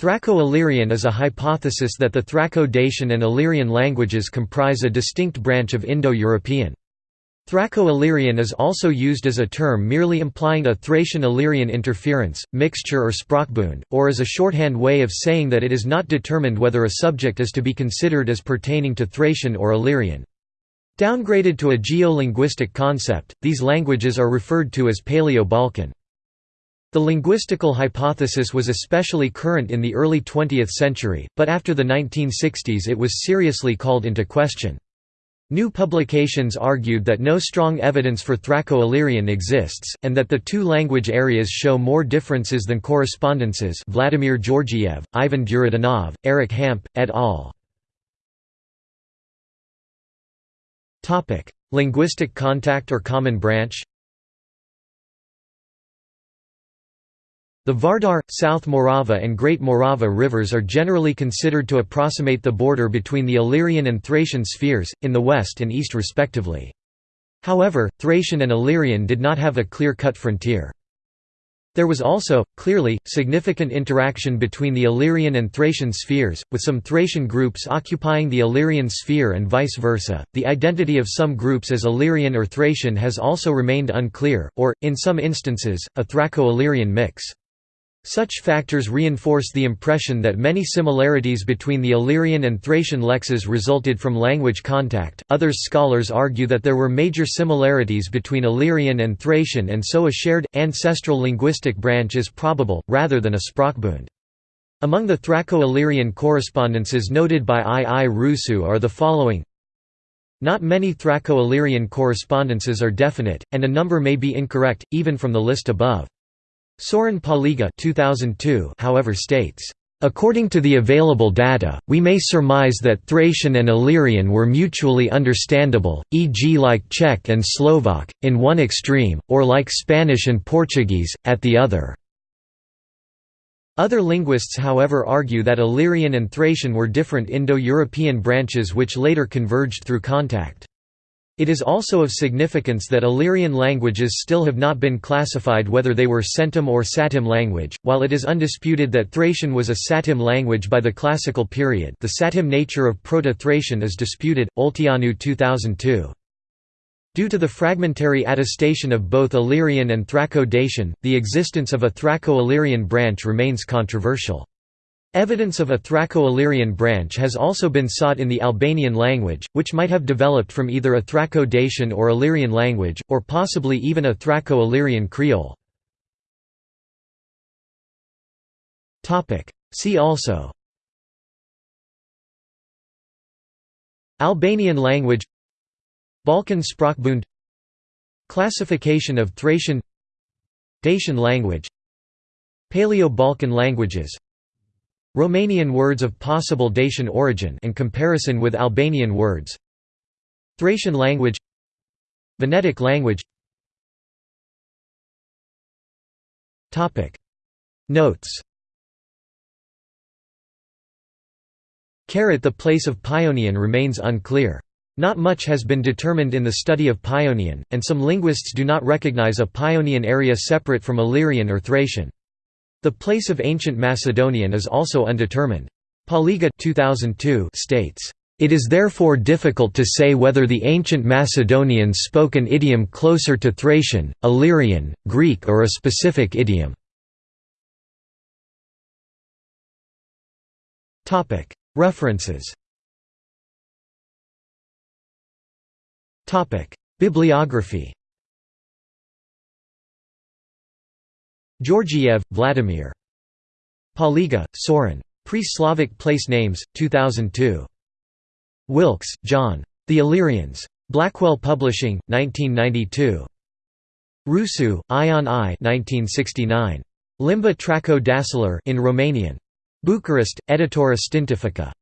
Thraco-Illyrian is a hypothesis that the Thraco-Dacian and Illyrian languages comprise a distinct branch of Indo-European. Thraco-Illyrian is also used as a term merely implying a Thracian-Illyrian interference, mixture or sprachbund, or as a shorthand way of saying that it is not determined whether a subject is to be considered as pertaining to Thracian or Illyrian. Downgraded to a geo-linguistic concept, these languages are referred to as Paleo-Balkan. The linguistical hypothesis was especially current in the early 20th century, but after the 1960s it was seriously called into question. New publications argued that no strong evidence for Thraco-Illyrian exists, and that the two language areas show more differences than correspondences Vladimir Georgiev, Ivan Duridanov, Eric Hamp, et al. Linguistic contact or common branch The Vardar, South Morava and Great Morava rivers are generally considered to approximate the border between the Illyrian and Thracian spheres, in the west and east respectively. However, Thracian and Illyrian did not have a clear-cut frontier. There was also, clearly, significant interaction between the Illyrian and Thracian spheres, with some Thracian groups occupying the Illyrian sphere and vice versa. The identity of some groups as Illyrian or Thracian has also remained unclear, or, in some instances, a Thraco-Illyrian mix. Such factors reinforce the impression that many similarities between the Illyrian and Thracian lexes resulted from language contact. Others scholars argue that there were major similarities between Illyrian and Thracian and so a shared, ancestral linguistic branch is probable, rather than a sprachbund. Among the Thraco-Illyrian correspondences noted by I. I. Rusu are the following Not many Thraco-Illyrian correspondences are definite, and a number may be incorrect, even from the list above. Sorin Paliga 2002 however states, According to the available data, we may surmise that Thracian and Illyrian were mutually understandable, e.g. like Czech and Slovak, in one extreme, or like Spanish and Portuguese, at the other. Other linguists however argue that Illyrian and Thracian were different Indo-European branches which later converged through contact. It is also of significance that Illyrian languages still have not been classified whether they were Centum or Satem language, while it is undisputed that Thracian was a Satem language by the Classical period the Satem nature of Proto-Thracian is disputed, Olteanu 2002. Due to the fragmentary attestation of both Illyrian and Thraco-Dacian, the existence of a Thraco-Illyrian branch remains controversial. Evidence of a Thraco-Illyrian branch has also been sought in the Albanian language, which might have developed from either a Thraco-Dacian or Illyrian language, or possibly even a Thraco-Illyrian Creole. See also. Albanian language. Balkan Sprachbund Classification of Thracian. Dacian language. Paleo-Balkan languages Romanian words of possible Dacian origin and comparison with Albanian words. Thracian language. Venetic language. Notes. Caret The place of Paeonian remains unclear. Not much has been determined in the study of Paeonian, and some linguists do not recognize a Paeonian area separate from Illyrian or Thracian. The place of ancient Macedonian is also undetermined. Paliga 2002 states, "...it is therefore difficult to say whether the ancient Macedonians spoke an idiom closer to Thracian, Illyrian, Greek or a specific idiom." References Bibliography Georgiev, Vladimir. Paliga, Sorin. Pre-Slavic Place Names, 2002. Wilkes, John. The Illyrians. Blackwell Publishing, 1992. Rusu, Ion I 1969. Limba Traco Dacilar in Romanian. Bucharest, Editura Științifică.